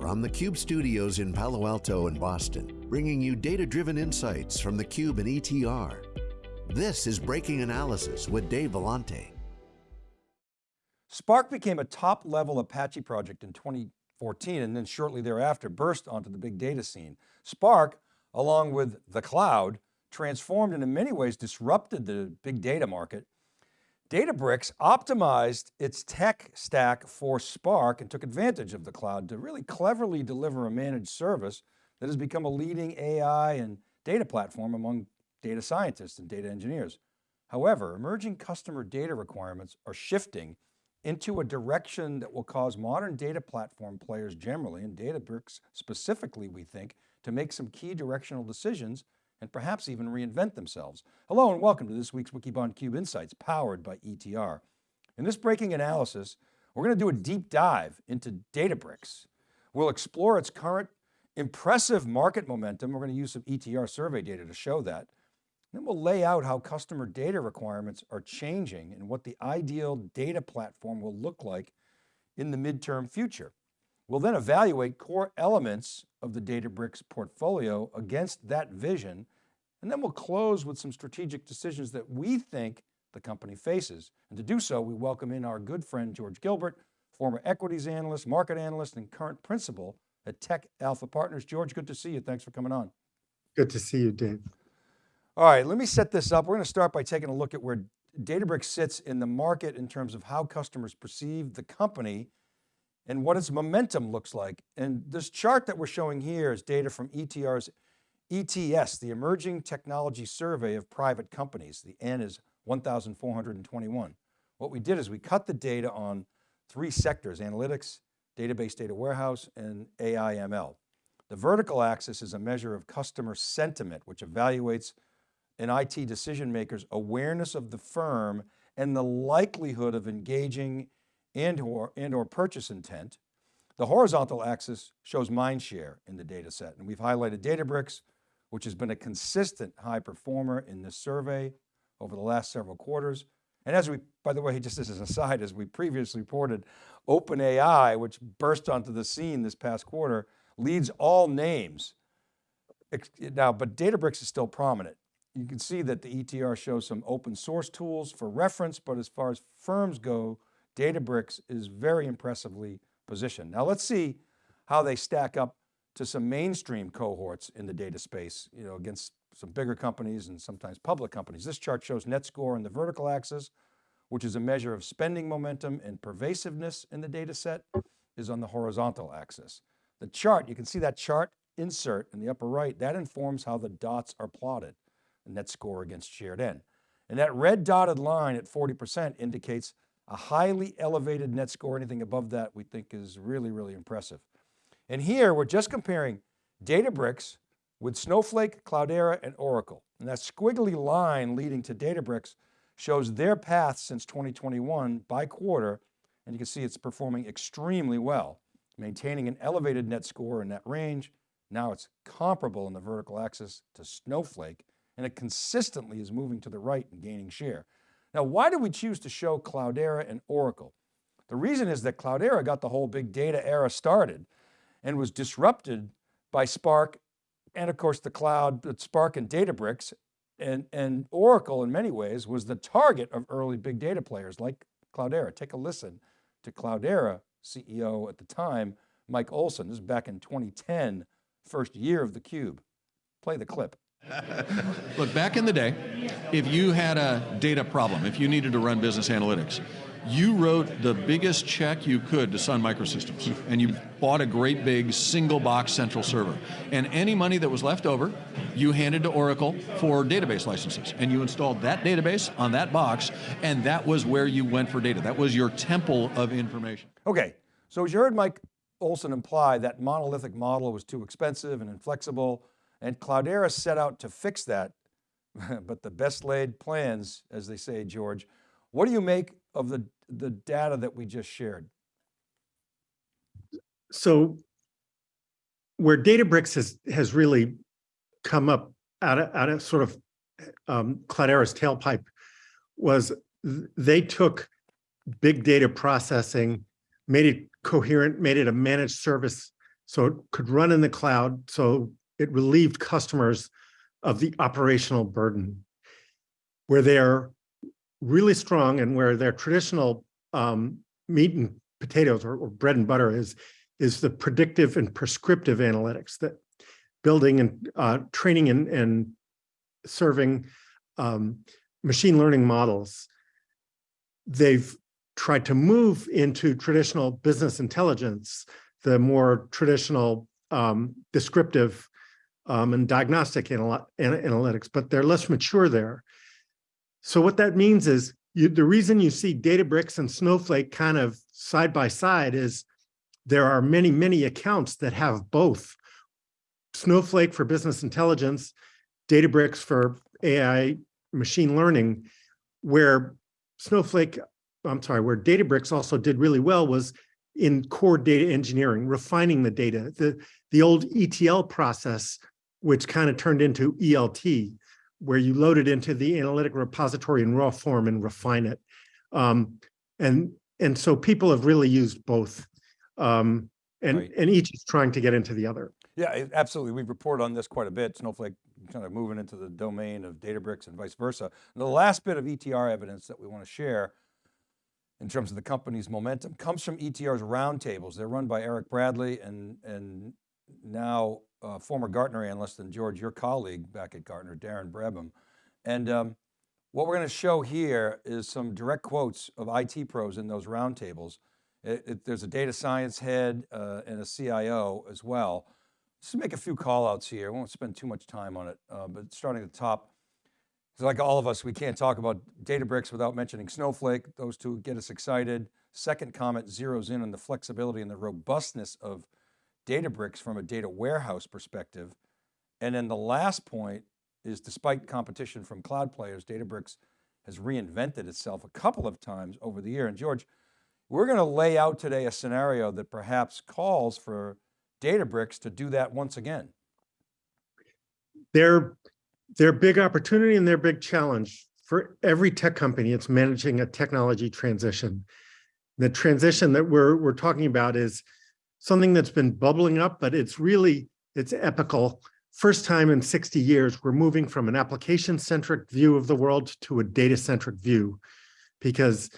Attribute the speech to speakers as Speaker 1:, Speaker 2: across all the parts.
Speaker 1: from the Cube studios in Palo Alto and Boston, bringing you data-driven insights from the Cube and ETR. This is Breaking Analysis with Dave Vellante.
Speaker 2: Spark became a top-level Apache project in 2014 and then shortly thereafter burst onto the big data scene. Spark, along with the cloud, transformed and in many ways disrupted the big data market Databricks optimized its tech stack for Spark and took advantage of the cloud to really cleverly deliver a managed service that has become a leading AI and data platform among data scientists and data engineers. However, emerging customer data requirements are shifting into a direction that will cause modern data platform players generally, and Databricks specifically, we think, to make some key directional decisions and perhaps even reinvent themselves. Hello and welcome to this week's Wikibon Cube Insights powered by ETR. In this breaking analysis, we're going to do a deep dive into Databricks. We'll explore its current impressive market momentum. We're going to use some ETR survey data to show that. Then we'll lay out how customer data requirements are changing and what the ideal data platform will look like in the midterm future. We'll then evaluate core elements of the Databricks portfolio against that vision, and then we'll close with some strategic decisions that we think the company faces. And to do so, we welcome in our good friend, George Gilbert, former equities analyst, market analyst, and current principal at Tech Alpha Partners. George, good to see you. Thanks for coming on.
Speaker 3: Good to see you, Dave.
Speaker 2: All right, let me set this up. We're going to start by taking a look at where Databricks sits in the market in terms of how customers perceive the company and what its momentum looks like. And this chart that we're showing here is data from ETR's ETS, the Emerging Technology Survey of Private Companies. The N is 1,421. What we did is we cut the data on three sectors, analytics, database data warehouse, and AI ML. The vertical axis is a measure of customer sentiment, which evaluates an IT decision maker's awareness of the firm and the likelihood of engaging and or, and or purchase intent. The horizontal axis shows mind share in the data set. And we've highlighted Databricks, which has been a consistent high performer in this survey over the last several quarters. And as we, by the way, just as an aside, as we previously reported, OpenAI, which burst onto the scene this past quarter, leads all names. Now, but Databricks is still prominent. You can see that the ETR shows some open source tools for reference, but as far as firms go, Databricks is very impressively positioned. Now let's see how they stack up to some mainstream cohorts in the data space, you know, against some bigger companies and sometimes public companies. This chart shows net score in the vertical axis, which is a measure of spending momentum and pervasiveness in the data set is on the horizontal axis. The chart, you can see that chart insert in the upper right, that informs how the dots are plotted, the net score against shared N. And that red dotted line at 40% indicates a highly elevated net score, anything above that we think is really, really impressive. And here we're just comparing Databricks with Snowflake, Cloudera, and Oracle. And that squiggly line leading to Databricks shows their path since 2021 by quarter. And you can see it's performing extremely well, maintaining an elevated net score in that range. Now it's comparable in the vertical axis to Snowflake, and it consistently is moving to the right and gaining share. Now, why did we choose to show Cloudera and Oracle? The reason is that Cloudera got the whole big data era started and was disrupted by Spark and of course the cloud, Spark and Databricks and, and Oracle in many ways was the target of early big data players like Cloudera. Take a listen to Cloudera CEO at the time, Mike Olson, this is back in 2010, first year of theCUBE. Play the clip.
Speaker 4: Look, back in the day, if you had a data problem, if you needed to run business analytics, you wrote the biggest check you could to Sun Microsystems, and you bought a great big single box central server. And any money that was left over, you handed to Oracle for database licenses. And you installed that database on that box, and that was where you went for data. That was your temple of information.
Speaker 2: Okay, so as you heard Mike Olson imply, that monolithic model was too expensive and inflexible, and Cloudera set out to fix that, but the best laid plans, as they say, George. What do you make of the, the data that we just shared?
Speaker 3: So where Databricks has, has really come up out of, out of sort of um, Cloudera's tailpipe was they took big data processing, made it coherent, made it a managed service So it could run in the cloud. So it relieved customers of the operational burden. Where they're really strong and where their traditional um, meat and potatoes or, or bread and butter is, is the predictive and prescriptive analytics that building and uh, training and, and serving um, machine learning models. They've tried to move into traditional business intelligence, the more traditional um, descriptive um, and diagnostic anal analytics, but they're less mature there. So what that means is you, the reason you see Databricks and Snowflake kind of side by side is there are many, many accounts that have both. Snowflake for business intelligence, Databricks for AI machine learning, where Snowflake, I'm sorry, where Databricks also did really well was in core data engineering, refining the data. The, the old ETL process, which kind of turned into ELT, where you load it into the analytic repository in raw form and refine it. Um, and, and so people have really used both. Um, and,
Speaker 2: Right.
Speaker 3: and each is trying to get into the other.
Speaker 2: Yeah, absolutely. We've reported on this quite a bit. Snowflake kind of moving into the domain of Databricks and vice versa. And the last bit of ETR evidence that we want to share in terms of the company's momentum comes from ETR's roundtables. They're run by Erik Bradley and, and now uh, former Gartner analyst and George, your colleague back at Gartner, Darren Brabham. And um, what we're going to show here is some direct quotes of IT pros in those roundtables. There's a data science head uh, and a CIO as well. Just to make a few call outs here. I won't spend too much time on it, uh, but starting at the top, like all of us, we can't talk about Databricks without mentioning Snowflake. Those two get us excited. Second comment zeroes in on the flexibility and the robustness of Databricks from a data warehouse perspective. And then the last point is despite competition from cloud players, Databricks has reinvented itself a couple of times over the year. And George, we're going to lay out today a scenario that perhaps calls for Databricks to do that once again.
Speaker 3: their their big opportunity and their big challenge for every tech company it's managing a technology transition the transition that we're we're talking about is something that's been bubbling up but it's really it's epical first time in 60 years we're moving from an application centric view of the world to a data centric view because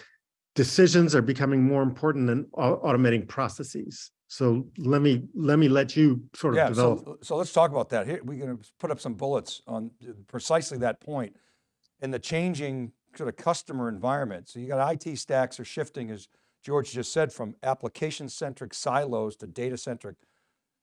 Speaker 3: decisions are becoming more important than automating processes so let me let me let you sort of
Speaker 2: Yeah,
Speaker 3: develop
Speaker 2: so, so let's talk about that. Here, we're going to put up some bullets on precisely that point and the changing sort of customer environment. So you got IT stacks are shifting, as George just said, from application-centric silos to data-centric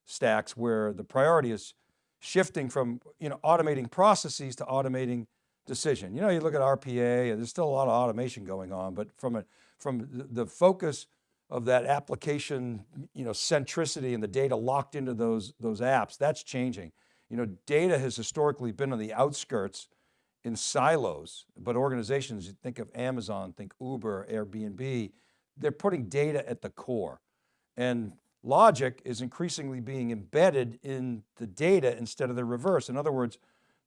Speaker 2: stacks where the priority is shifting from, you know, automating processes to automating decision. You know, you look at RPA, and there's still a lot of automation going on, but from a, from the, focus of that application, you know, centricity and the data locked into those, those apps, that's changing. You know, data has historically been on the outskirts in silos, but organizations, you think of Amazon, think Uber, Airbnb, they're putting data at the core. And logic is increasingly being embedded in the data instead of the reverse. In other words,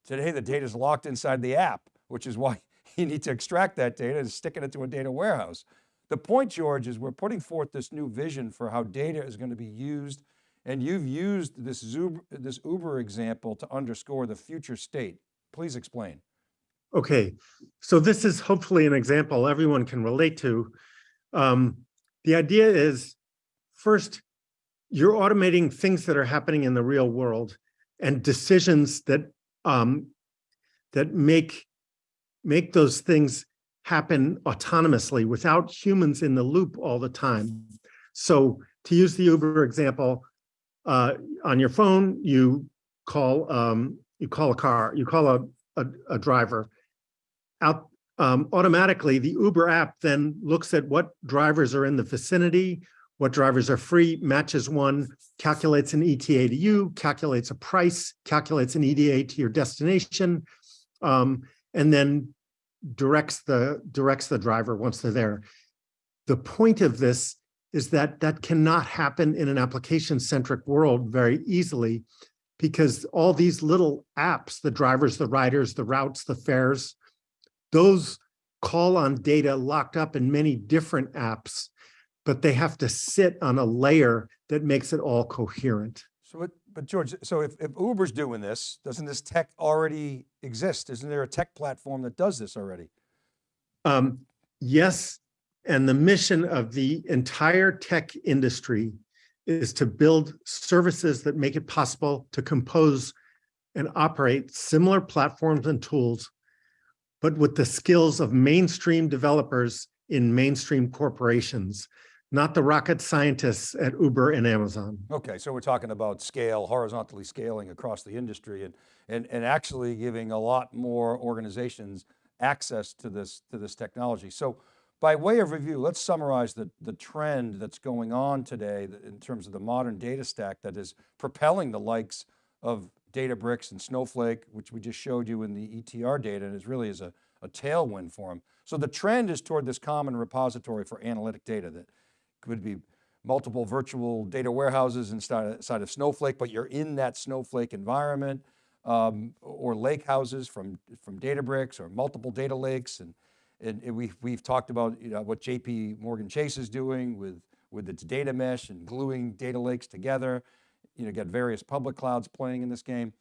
Speaker 2: today the data is locked inside the app, which is why you need to extract that data and stick it into a data warehouse. The point, George, is we're putting forth this new vision for how data is going to be used. And you've used this Uber, this Uber example to underscore the future state. Please explain.
Speaker 3: Okay, so this is hopefully an example everyone can relate to. Um, the idea is first, you're automating things that are happening in the real world and decisions that um, that make make those things happen autonomously without humans in the loop all the time. So to use the Uber example, uh, on your phone, you call um, you call a car, you call a, a, a driver out um, automatically, the Uber app then looks at what drivers are in the vicinity, what drivers are free, matches one, calculates an ETA to you, calculates a price, calculates an ETA to your destination, um, and then directs the directs the driver once they're there. The point of this is that that cannot happen in an application-centric world very easily because all these little apps, the drivers, the riders, the routes, the fares, those call on data locked up in many different apps, but they have to sit on a layer that makes it all coherent.
Speaker 2: So, it, but George, so if, if Uber's doing this, doesn't this tech already exist? Isn't there a tech platform that does this already?
Speaker 3: Um, yes, and the mission of the entire tech industry is to build services that make it possible to compose and operate similar platforms and tools, but with the skills of mainstream developers in mainstream corporations, not the rocket scientists at Uber and Amazon.
Speaker 2: Okay, so we're talking about scale, horizontally scaling across the industry and, and, and actually giving a lot more organizations access to this, to this technology. So by way of review, let's summarize the, the trend that's going on today in terms of the modern data stack that is propelling the likes of Databricks and Snowflake, which we just showed you in the ETR data, and it really is a, a tailwind for them. So the trend is toward this common repository for analytic data that could be multiple virtual data warehouses inside, of Snowflake, but you're in that Snowflake environment, um, or lake houses from, from Databricks or multiple data lakes. And, and, and we've, we've talked about you know, what JP Morgan Chase is doing with, with its data mesh and gluing data lakes together. You know, got various public clouds playing in this game.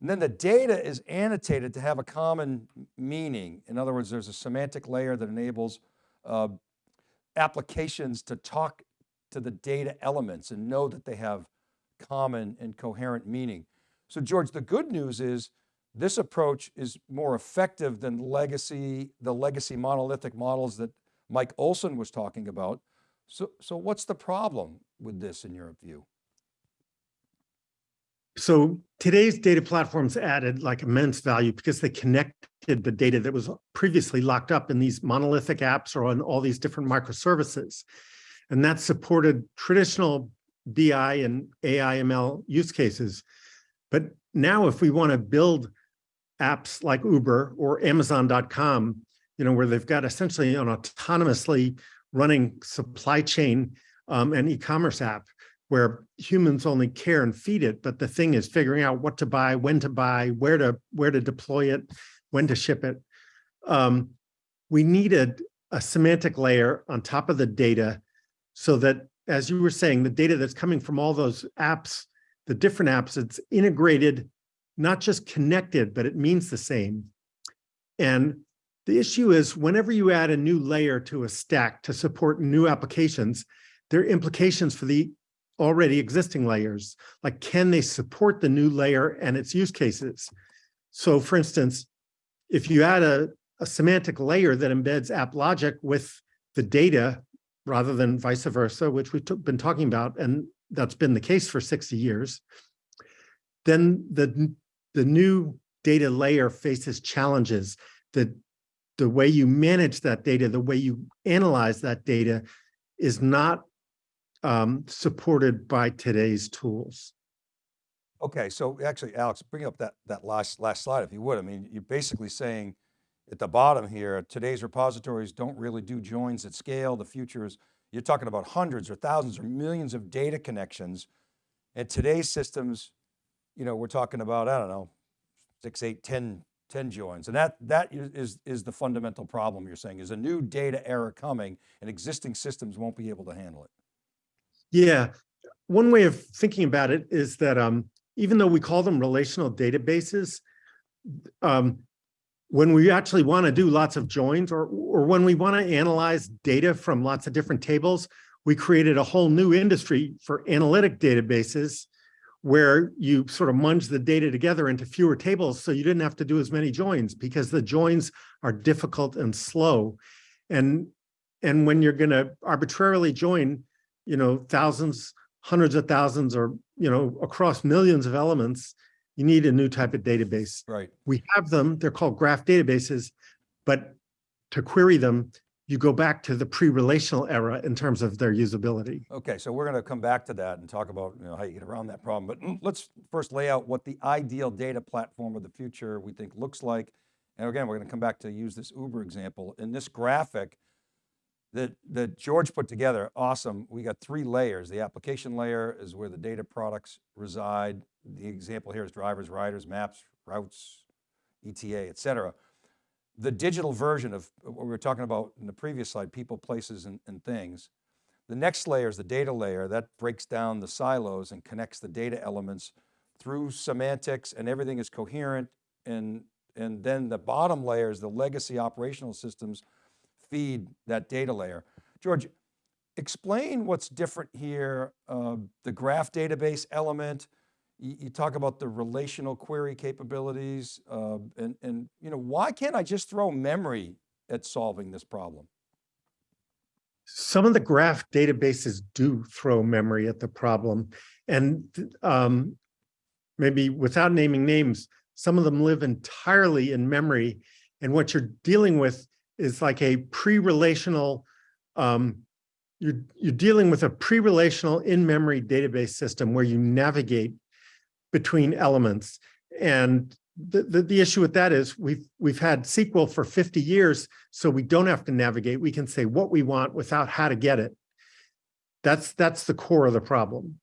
Speaker 2: And then the data is annotated to have a common meaning. In other words, there's a semantic layer that enables uh, applications to talk to the data elements and know that they have common and coherent meaning. So George, the good news is this approach is more effective than legacy, the legacy monolithic models that Mike Olson was talking about. So, so what's the problem with this in your view?
Speaker 3: So today's data platforms added like immense value because they connected the data that was previously locked up in these monolithic apps or on all these different microservices. And that supported traditional BI and AI ML use cases. But now if we want to build apps like Uber or Amazon.com, you know, where they've got essentially an autonomously running supply chain um, and e-commerce app, where humans only care and feed it, but the thing is figuring out what to buy, when to buy, where to where to deploy it, when to ship it. Um, we needed a semantic layer on top of the data so that, as you were saying, the data that's coming from all those apps, the different apps, it's integrated, not just connected, but it means the same. And the issue is whenever you add a new layer to a stack to support new applications, there are implications for the already existing layers, like can they support the new layer and its use cases? So for instance, if you add a, a semantic layer that embeds app logic with the data rather than vice versa, which we've been talking about, and that's been the case for 60 years, then the, the new data layer faces challenges. The, the way you manage that data, the way you analyze that data is not um, supported by today's tools.
Speaker 2: Okay, so actually, Alex, bring up that, that last, last slide if you would. I mean, you're basically saying at the bottom here, today's repositories don't really do joins at scale. The future is, you're talking about hundreds or thousands or millions of data connections. And today's systems, you know, we're talking about, I don't know, six, eight, 10, 10 joins. And that, that is, is the fundamental problem you're saying, is a new data era coming and existing systems won't be able to handle it.
Speaker 3: Yeah, one way of thinking about it is that um, even though we call them relational databases, um, when we actually want to do lots of joins or, or when we want to analyze data from lots of different tables, we created a whole new industry for analytic databases where you sort of munge the data together into fewer tables so you didn't have to do as many joins because the joins are difficult and slow. And, and when you're going to arbitrarily join you know, thousands, hundreds of thousands, or, you know, across millions of elements, you need a new type of database.
Speaker 2: Right.
Speaker 3: We have them, they're called graph databases, but to query them, you go back to the pre-relational era in terms of their usability.
Speaker 2: Okay, so we're going to come back to that and talk about you know, how you get around that problem. But mm, let's first lay out what the ideal data platform of the future we think looks like. And again, we're going to come back to use this Uber example. In this graphic, that, that George put together, awesome. We got three layers. The application layer is where the data products reside. The example here is drivers, riders, maps, routes, ETA, et cetera. The digital version of uh, what we were talking about in the previous slide, people, places, and, and things. The next layer is the data layer that breaks down the silos and connects the data elements through semantics and everything is coherent. And, and then the bottom layer is the legacy operational systems feed that data layer. George, explain what's different here, uh, the graph database element, you, talk about the relational query capabilities, uh, and, and you know, why can't I just throw memory at solving this problem?
Speaker 3: Some of the graph databases do throw memory at the problem. And um, maybe without naming names, some of them live entirely in memory. And what you're dealing with is like a pre-relational, um, you're, you're dealing with a pre-relational in-memory database system where you navigate between elements. And the, the, the, issue with that is we've we've had SQL for 50 years, so we don't have to navigate. We can say what we want without how to get it. That's that's the core of the problem.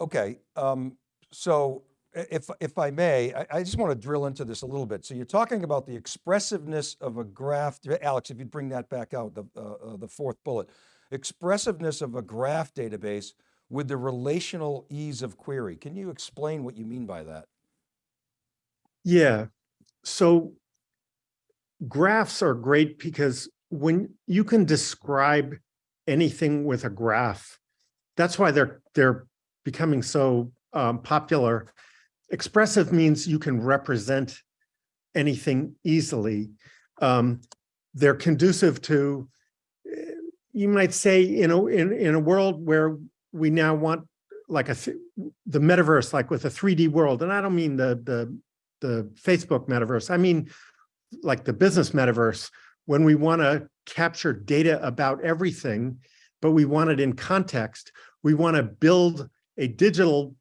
Speaker 2: Okay, um, so if if I may, I, I, just want to drill into this a little bit. So you're talking about the expressiveness of a graph. Alex, if you'd bring that back out, the uh, uh, the fourth bullet, expressiveness of a graph database with the relational ease of query. Can you explain what you mean by that?
Speaker 3: Yeah, so graphs are great because when you can describe anything with a graph, that's why they're they're becoming so um, popular. Expressive means you can represent anything easily. Um, they're conducive to, eh, you might say, you know, in, in a world where we now want like a the metaverse, like with a 3D world. And I don't mean the the the Facebook metaverse. I mean like the business metaverse when we want to capture data about everything, but we want it in context. We want to build a digital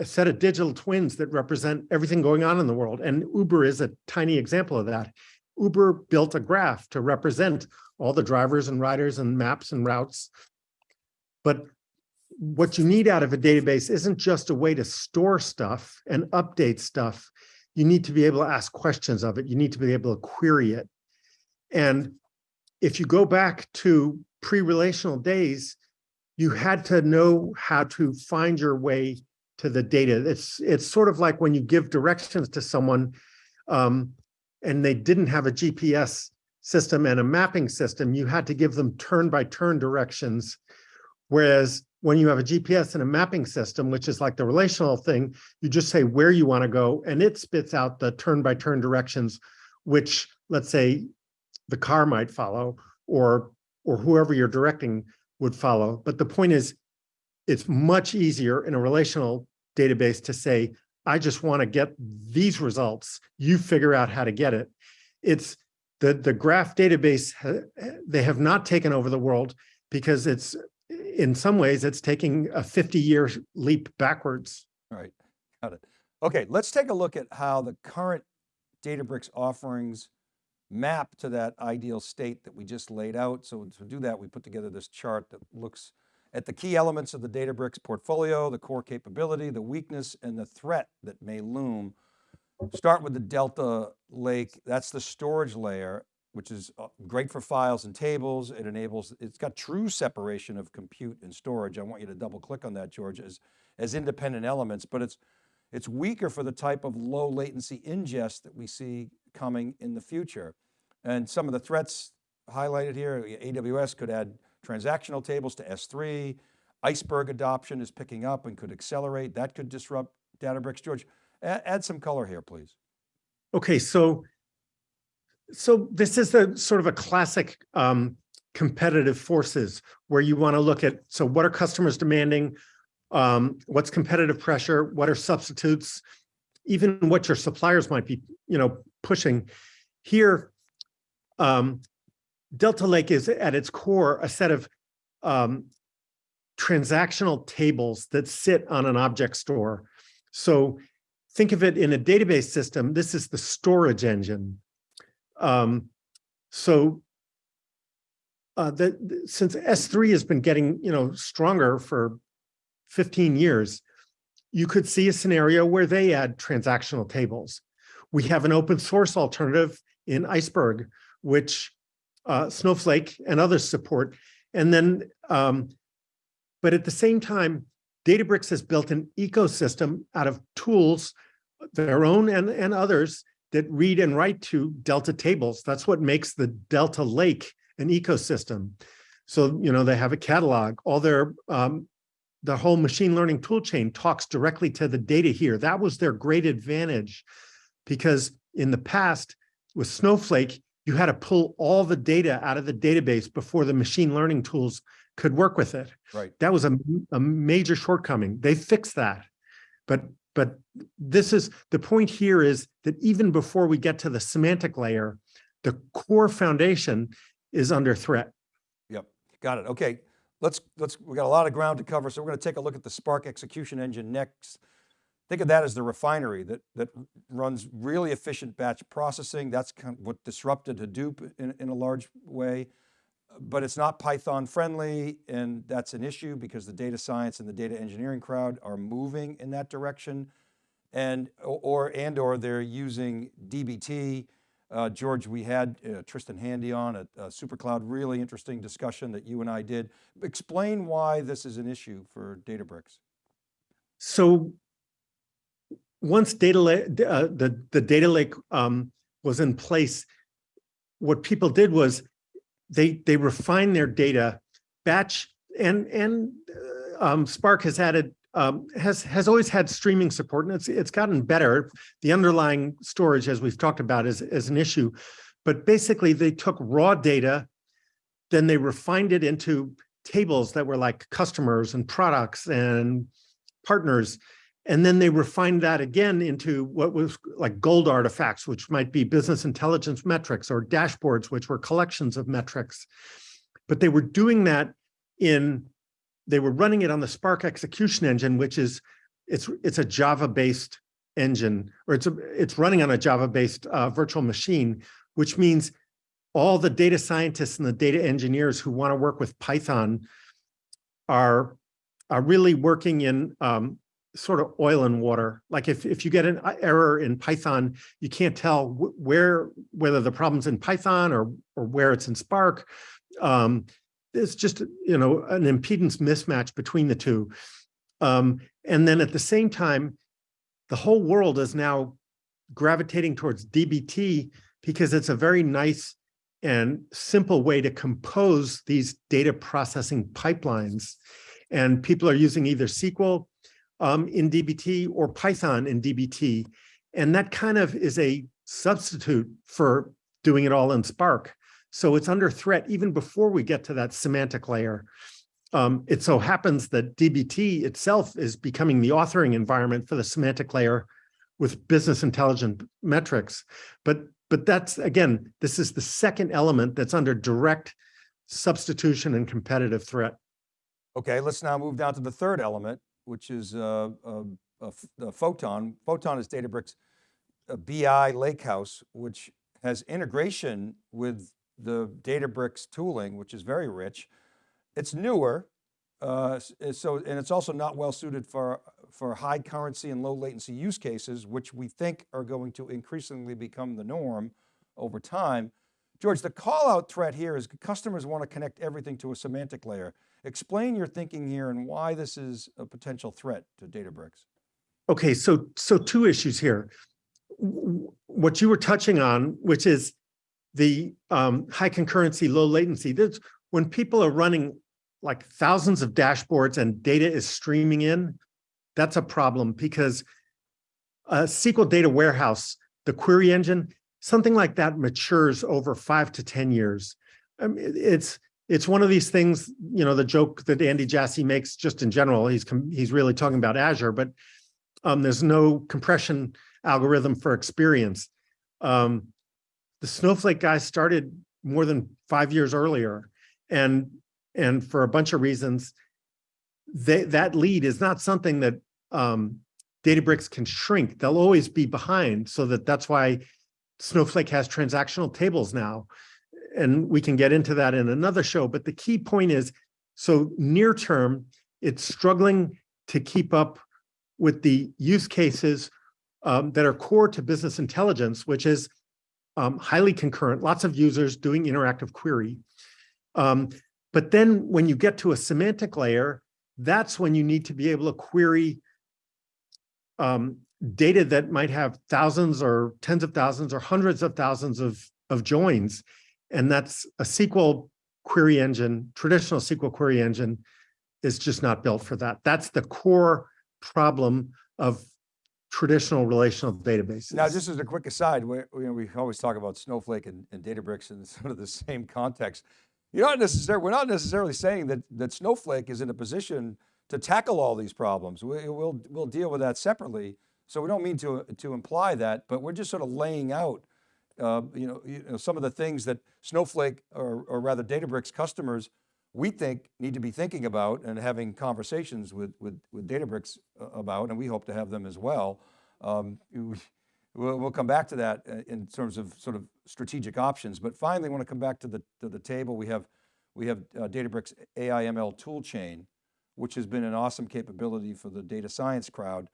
Speaker 3: a set of digital twins that represent everything going on in the world. And Uber is a tiny example of that. Uber built a graph to represent all the drivers and riders and maps and routes. But what you need out of a database isn't just a way to store stuff and update stuff. You need to be able to ask questions of it. You need to be able to query it. And if you go back to pre-relational days, you had to know how to find your way to the data. It's, it's sort of like when you give directions to someone um, and they didn't have a GPS system and a mapping system, you had to give them turn by turn directions. Whereas when you have a GPS and a mapping system, which is like the relational thing, you just say where you want to go and it spits out the turn by turn directions, which let's say the car might follow or, or whoever you're directing would follow. But the point is, it's much easier in a relational database to say, I just want to get these results. You figure out how to get it. It's the, the graph database, uh, they have not taken over the world because it's in some ways, it's taking a 50 year leap backwards.
Speaker 2: All right, got it. Okay, let's take a look at how the current Databricks offerings map to that ideal state that we just laid out. So to do that, we put together this chart that looks at the key elements of the Databricks portfolio, the core capability, the weakness, and the threat that may loom. Start with the Delta Lake, that's the storage layer which is uh, great for files and tables. It enables, it's got true separation of compute and storage. I want you to double click on that, George, as, as independent elements, but it's, it's weaker for the type of low latency ingest that we see coming in the future. And some of the threats highlighted here, AWS could add transactional tables to S3, Iceberg adoption is picking up and could accelerate. That could disrupt Databricks. George, add, some color here, please.
Speaker 3: Okay, so so this is the sort of a classic um, competitive forces where you want to look at, so what are customers demanding? Um, what's competitive pressure? What are substitutes? Even what your suppliers might be, you know, pushing. Here, um, Delta Lake is at its core a set of um, transactional tables that sit on an object store. So think of it in a database system, this is the storage engine. Um, so uh, the, since S3 has been getting you know stronger for 15 years, you could see a scenario where they add transactional tables. We have an open source alternative in Iceberg, which uh, Snowflake and others support. And then, um, but at the same time, Databricks has built an ecosystem out of tools, their own and, and others, that read and write to Delta tables. That's what makes the Delta Lake an ecosystem. So, you know, they have a catalog, all their, um, the whole machine learning tool chain talks directly to the data here. That was their great advantage because in the past with Snowflake, you had to pull all the data out of the database before the machine learning tools could work with it.
Speaker 2: Right.
Speaker 3: That was a, a major shortcoming. They fixed that. But but this is the point here is that even before we get to the semantic layer, the core foundation is under threat.
Speaker 2: Yep, got it. Okay, let's, let's, we got a lot of ground to cover. So we're going to take a look at the Spark execution engine next. Think of that as the refinery that, that runs really efficient batch processing. That's kind of what disrupted Hadoop in, in a large way, but it's not Python friendly. And that's an issue because the data science and the data engineering crowd are moving in that direction. And, or, and, or they're using DBT. Uh, George, we had uh, Tristan Handy on at uh, SuperCloud, really interesting discussion that you and I did. Explain why this is an issue for Databricks.
Speaker 3: So once data lake, uh, the, the data lake um, was in place, what people did was they, they refined their data batch and, and uh, um, Spark has added, um, has, has always had streaming support and it's, it's gotten better. The underlying storage, as we've talked about, is, is an issue. But basically they took raw data, then they refined it into tables that were like customers and products and partners and then they refined that again into what was like gold artifacts, which might be business intelligence metrics or dashboards, which were collections of metrics. But they were doing that in, they were running it on the Spark execution engine, which is, it's, it's a Java-based engine, or it's, a, it's running on a Java-based uh, virtual machine, which means all the data scientists and the data engineers who want to work with Python are, are really working in um, sort of oil and water. Like if, if you get an uh, error in Python, you can't tell where, whether the problem's in Python or, or where it's in Spark. Um, it's just, you know, an impedance mismatch between the two. Um, and then at the same time, the whole world is now gravitating towards DBT because it's a very nice and simple way to compose these data processing pipelines. And people are using either SQL um, in DBT or Python in DBT. And that kind of is a substitute for doing it all in Spark. So it's under threat even before we get to that semantic layer. Um, it so happens that DBT itself is becoming the authoring environment for the semantic layer with business intelligence metrics. But, but that's, again, this is the second element that's under direct substitution and competitive threat.
Speaker 2: Okay, let's now move down to the third element, which is uh, Photon. Photon is Databricks a BI Lakehouse, which has integration with the Databricks tooling, which is very rich. It's newer, uh, so and it's also not well suited for for high concurrency and low latency use cases, which we think are going to increasingly become the norm over time. George, the call out threat here is customers want to connect everything to a semantic layer. Explain your thinking here and why this is a potential threat to Databricks.
Speaker 3: Okay, so so two issues here. What you were touching on, which is the um, high concurrency, low latency. That's when people are running like thousands of dashboards and data is streaming in, that's a problem because a SQL data warehouse, the query engine, something like that matures over five to 10 years. I mean, it's it's one of these things, you know, the joke that Andy Jassy makes just in general, he's he's really talking about Azure, but um, there's no compression algorithm for experience. Um, the Snowflake guys started more than five years earlier. And, and for a bunch of reasons, they, that lead is not something that um, Databricks can shrink. They'll always be behind so that that's why Snowflake has transactional tables now and we can get into that in another show. But the key point is, so near term, it's struggling to keep up with the use cases um, that are core to business intelligence, which is um, highly concurrent, lots of users doing interactive query. Um, but then when you get to a semantic layer, that's when you need to be able to query um, data that might have thousands or tens of thousands or hundreds of thousands of, of joins. And that's a SQL query engine, traditional SQL query engine is just not built for that. That's the core problem of traditional relational databases.
Speaker 2: Now, just as a quick aside, we, we always talk about Snowflake and, and Databricks in sort of the same context. You're not necessarily, we're not necessarily saying that, that Snowflake is in a position to tackle all these problems. We, will we'll deal with that separately. So we don't mean to, to imply that, but we're just sort of laying out uh, you, know, you know, some of the things that Snowflake or, or rather Databricks customers we think need to be thinking about and having conversations with, with, with Databricks uh, about, and we hope to have them as well. Um, we'll, we'll come back to that uh, in terms of sort of strategic options, but finally I want to come back to the, to the table. We have, we have uh, Databricks AI ML tool chain, which has been an awesome capability for the data science crowd.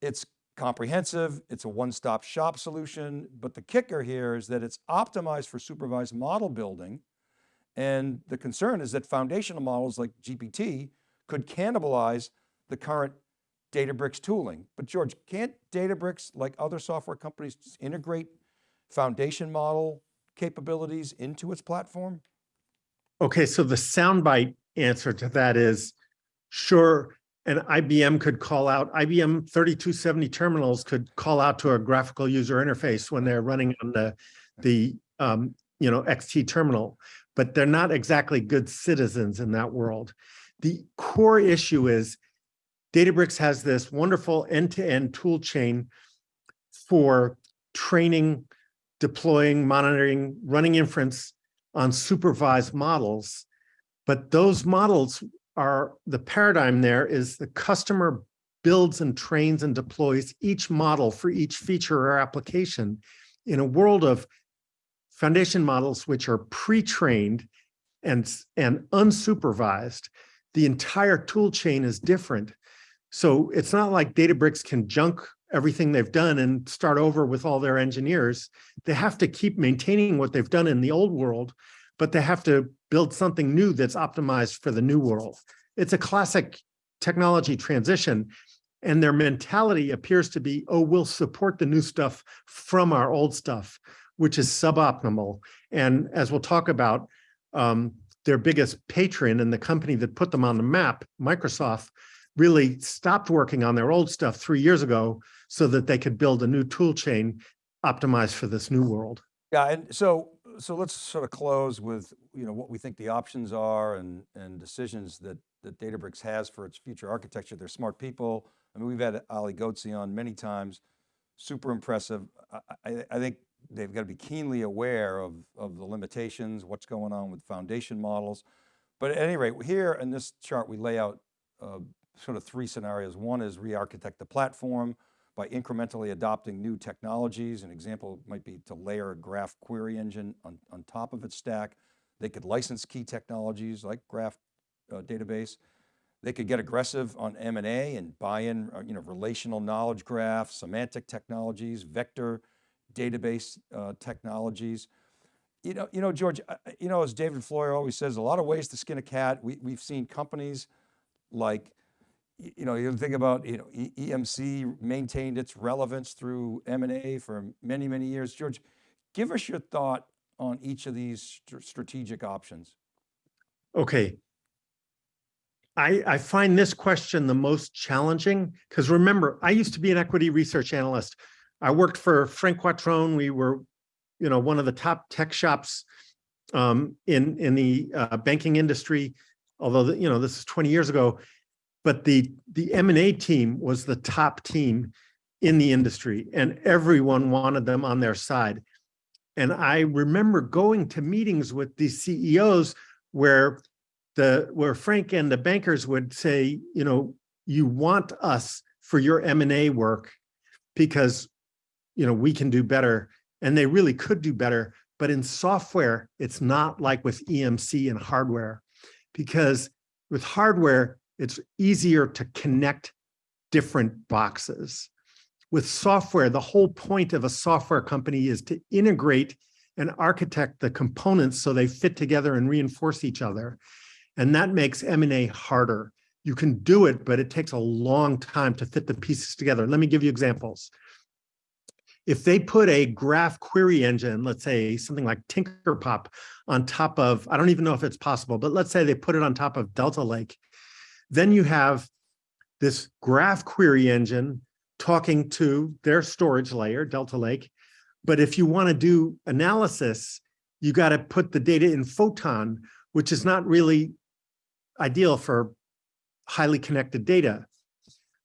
Speaker 2: It's comprehensive, it's a one-stop shop solution, but the kicker here is that it's optimized for supervised model building. And the concern is that foundational models like GPT could cannibalize the current Databricks tooling. But George, can't Databricks, like other software companies, integrate foundation model capabilities into its platform?
Speaker 3: Okay, so the soundbite answer to that is, sure, and IBM could call out, IBM 3270 terminals could call out to a graphical user interface when they're running on the, the um, you know, XT terminal, but they're not exactly good citizens in that world. The core issue is Databricks has this wonderful end-to-end -end tool chain for training, deploying, monitoring, running inference on supervised models. But those models are the paradigm there is the customer builds and trains and deploys each model for each feature or application in a world of foundation models which are pre-trained and, and unsupervised, the entire tool chain is different. So it's not like Databricks can junk everything they've done and start over with all their engineers. They have to keep maintaining what they've done in the old world, but they have to build something new that's optimized for the new world. It's a classic technology transition. And their mentality appears to be, oh, we'll support the new stuff from our old stuff, which is suboptimal. And as we'll talk about, um, their biggest patron and the company that put them on the map, Microsoft, really stopped working on their old stuff three years ago so that they could build a new tool chain optimized for this new world.
Speaker 2: Yeah, and so so let's sort of close with you know what we think the options are and and decisions that that Databricks has for its future architecture. They're smart people. I mean, we've had Ali Ghodsi on many times, super impressive. I, I, I think they've got to be keenly aware of, of the limitations, what's going on with foundation models. But at any rate, here in this chart, we lay out uh, sort of three scenarios. One is re-architect the platform by incrementally adopting new technologies. An example might be to layer a graph query engine on, on top of its stack. They could license key technologies like graph uh, database. They could get aggressive on M&A and buy in uh, you know, relational knowledge graph, semantic technologies, vector database uh, technologies. You know, you know, George, you know, as David Floyer always says, a lot of ways to skin a cat. We, we've seen companies like, you know, you think about, you know, EMC maintained its relevance through M&A for many, many years. George, give us your thought on each of these st strategic options.
Speaker 3: Okay, I, I find this question the most challenging because remember, I used to be an equity research analyst. I worked for Frank Quattrone. We were, you know, one of the top tech shops um, in in the uh, banking industry. Although the, you know this is 20 years ago, but the the M&A team was the top team in the industry, and everyone wanted them on their side. And I remember going to meetings with these CEOs where the where Frank and the bankers would say, you know, you want us for your M&A work because, you know, we can do better. And they really could do better. But in software, it's not like with EMC and hardware, because with hardware, it's easier to connect different boxes. With software, the whole point of a software company is to integrate and architect the components so they fit together and reinforce each other. And that makes M&A harder. You can do it, but it takes a long time to fit the pieces together. Let me give you examples. If they put a graph query engine, let's say something like Tinkerpop on top of, I don't even know if it's possible, but let's say they put it on top of Delta Lake, then you have this graph query engine talking to their storage layer, Delta Lake. But if you want to do analysis, you got to put the data in Photon, which is not really ideal for highly connected data.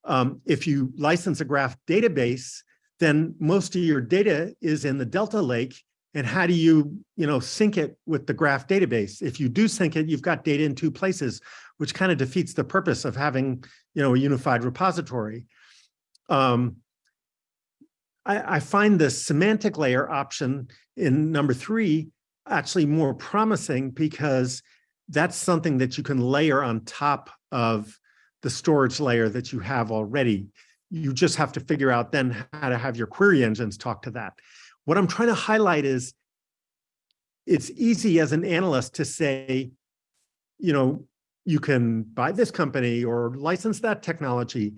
Speaker 3: Um, if you license a graph database, then most of your data is in the Delta Lake. And how do you, you know, sync it with the graph database? If you do sync it, you've got data in two places, which kind of defeats the purpose of having, you know, a unified repository. Um, I, I find the semantic layer option in number three actually more promising because that's something that you can layer on top of the storage layer that you have already. You just have to figure out then how to have your query engines talk to that. What I'm trying to highlight is it's easy as an analyst to say, you know, you can buy this company or license that technology.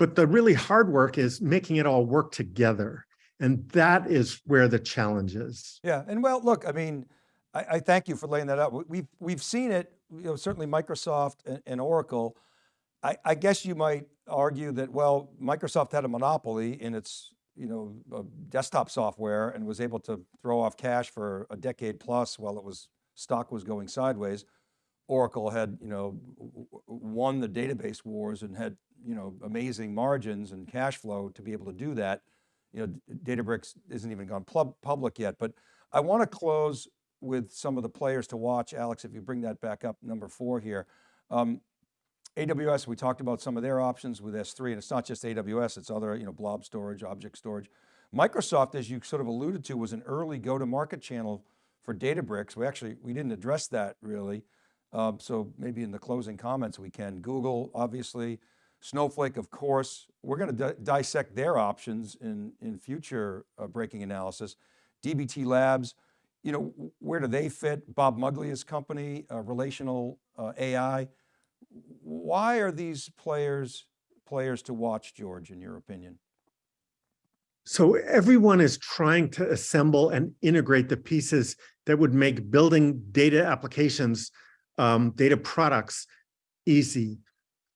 Speaker 3: But the really hard work is making it all work together. And that is where the challenge is.
Speaker 2: Yeah, and well, look, I mean, I, I thank you for laying that out. We've, we've seen it, you know, certainly Microsoft and, and Oracle. I, I, guess you might argue that, well, Microsoft had a monopoly in its you know, uh, desktop software and was able to throw off cash for a decade plus while it was, stock was going sideways. Oracle had, you know, won the database wars and had, you know, amazing margins and cash flow to be able to do that. You know, Databricks isn't even gone public yet, but I want to close with some of the players to watch. Alex, if you bring that back up, number four here. Um, AWS, we talked about some of their options with S3, and it's not just AWS, it's other, you know, blob storage, object storage. Microsoft, as you sort of alluded to, was an early go-to-market channel for Databricks. We actually, we didn't address that really. Um, so maybe in the closing comments we can. Google, obviously, Snowflake, of course. We're going to dissect their options in, in future uh, breaking analysis. DBT Labs, you know, where do they fit? Bob Muglia's company, uh, Relational uh, AI. Why are these players players to watch, George, in your opinion?
Speaker 3: So everyone is trying to assemble and integrate the pieces that would make building data applications, um, data products easy.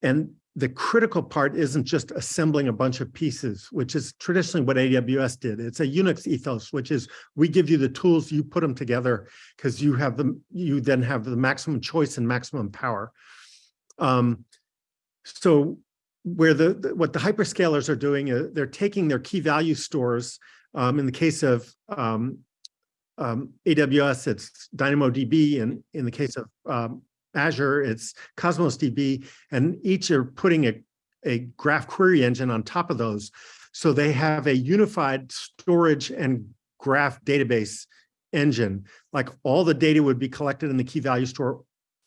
Speaker 3: And the critical part isn't just assembling a bunch of pieces, which is traditionally what AWS did. It's a Unix ethos, which is we give you the tools, you put them together because you have them, you then have the maximum choice and maximum power. Um, so where the, the, what the hyperscalers are doing, is they're taking their key value stores. Um, in the case of um, um, AWS, it's DynamoDB, and in the case of um, Azure, it's Cosmos DB, and each are putting a, a graph query engine on top of those. So they have a unified storage and graph database engine. Like all the data would be collected in the key value store.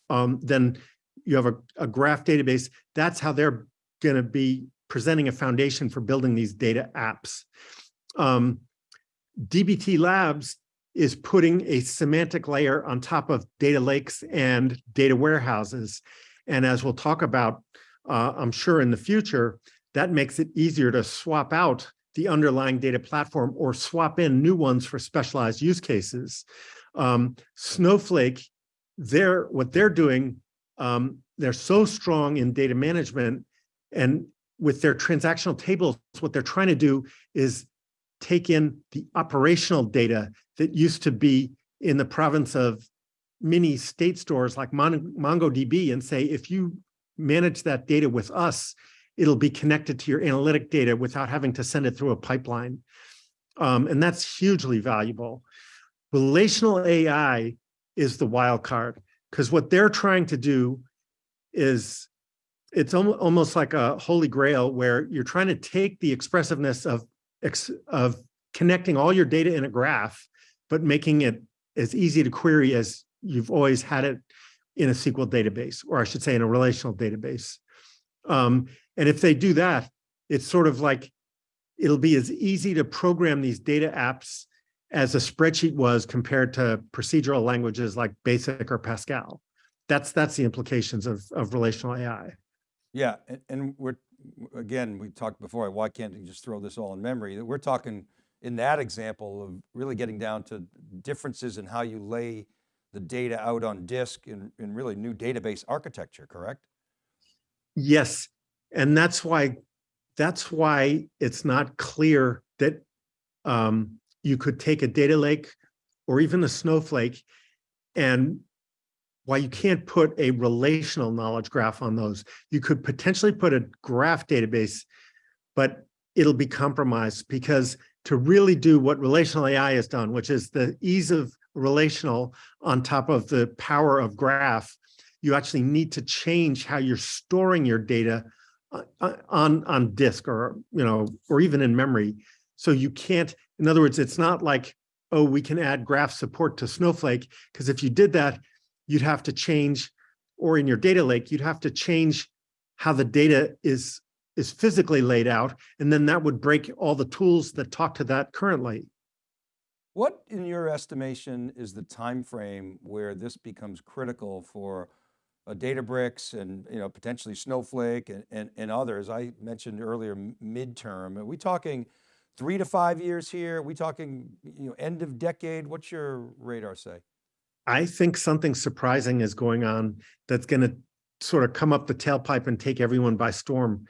Speaker 3: Um, then you have a, a graph database. That's how they're going to be presenting a foundation for building these data apps. Um, DBT Labs is putting a semantic layer on top of data lakes and data warehouses. And as we'll talk about, uh, I'm sure in the future, that makes it easier to swap out the underlying data platform or swap in new ones for specialized use cases. Um, Snowflake, they're, what they're doing, um, they're so strong in data management and with their transactional tables, what they're trying to do is take in the operational data that used to be in the province of mini state stores like Mon MongoDB and say, if you manage that data with us, it'll be connected to your analytic data without having to send it through a pipeline. Um, and that's hugely valuable. Relational AI is the wild card because what they're trying to do is it's almost like a holy grail where you're trying to take the expressiveness of of connecting all your data in a graph, but making it as easy to query as you've always had it in a SQL database, or I should say in a relational database. Um, and if they do that, it's sort of like it'll be as easy to program these data apps as a spreadsheet was compared to procedural languages like BASIC or Pascal. That's that's the implications of, of relational AI.
Speaker 2: Yeah, and, and we're, again, we talked before, why can't you just throw this all in memory? We're talking in that example of really getting down to differences in how you lay the data out on disk in, in really new database architecture, correct?
Speaker 3: Yes, and that's why that's why it's not clear that um, you could take a data lake or even a snowflake and why you can't put a relational knowledge graph on those. You could potentially put a graph database, but it'll be compromised because to really do what relational AI has done, which is the ease of relational on top of the power of graph, you actually need to change how you're storing your data uh, uh, on on disk or you know or even in memory. So you can't. In other words, it's not like oh we can add graph support to Snowflake because if you did that, you'd have to change, or in your data lake, you'd have to change how the data is is physically laid out, and then that would break all the tools that talk to that currently.
Speaker 2: What, in your estimation, is the time frame where this becomes critical for a Databricks and you know potentially Snowflake and, and, and others? I mentioned earlier midterm. Are we talking three to five years here? Are we talking you know end of decade? What's your radar say?
Speaker 3: I think something surprising is going on that's going to sort of come up the tailpipe and take everyone by storm.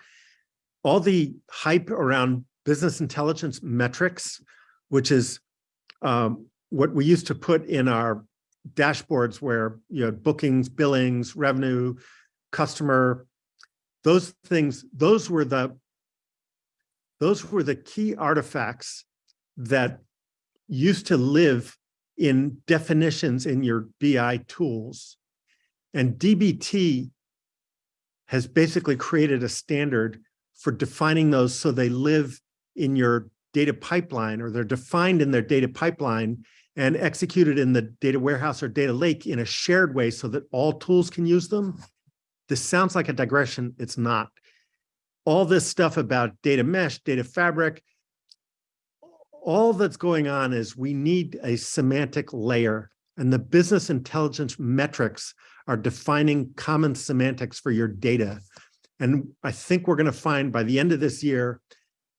Speaker 3: All the hype around business intelligence metrics, which is um, what we used to put in our dashboards where you know bookings, billings, revenue, customer, those things, those were the those were the key artifacts that used to live in definitions in your BI tools. And DBT has basically created a standard for defining those so they live in your data pipeline or they're defined in their data pipeline and executed in the data warehouse or data lake in a shared way so that all tools can use them. This sounds like a digression. It's not. All this stuff about data mesh, data fabric, all that's going on is we need a semantic layer and the business intelligence metrics are defining common semantics for your data. And I think we're going to find by the end of this year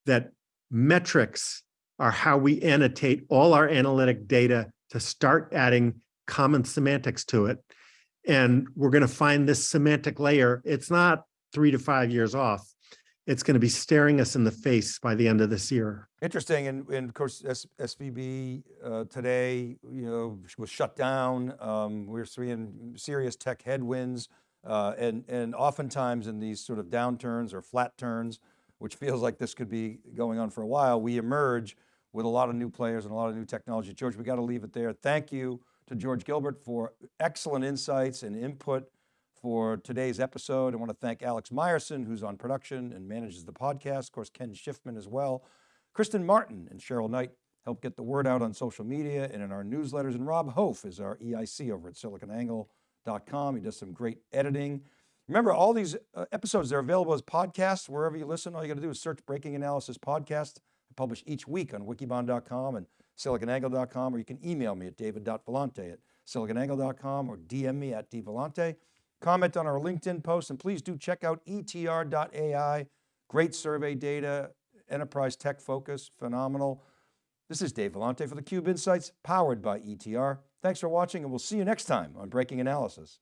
Speaker 3: that metrics are how we annotate all our analytic data to start adding common semantics to it. And we're going to find this semantic layer. It's not three to five years off it's going to be staring us in the face by the end of this year.
Speaker 2: Interesting, and, and of course, S SVB uh, today, you know, was shut down. Um, we're seeing serious tech headwinds, uh, and and oftentimes in these sort of downturns or flat turns, which feels like this could be going on for a while, we emerge with a lot of new players and a lot of new technology. George, we got to leave it there. Thank you to George Gilbert for excellent insights and input for today's episode. I want to thank Alex Myerson, who's on production and manages the podcast. Of course, Ken Schiffman as well. Kristen Martin and Cheryl Knight help get the word out on social media and in our newsletters. And Rob Hof is our EIC over at siliconangle.com. He does some great editing. Remember, all these uh, episodes, they're available as podcasts wherever you listen. All you got to do is search Breaking Analysis Podcast. I publish each week on wikibon.com and siliconangle.com, or you can email me at david.vellante at siliconangle.com or DM me at dvellante comment on our LinkedIn post, and please do check out etr.ai. Great survey data, enterprise tech focus, phenomenal. This is Dave Vellante for theCUBE Insights, powered by ETR. Thanks for watching, and we'll see you next time on Breaking Analysis.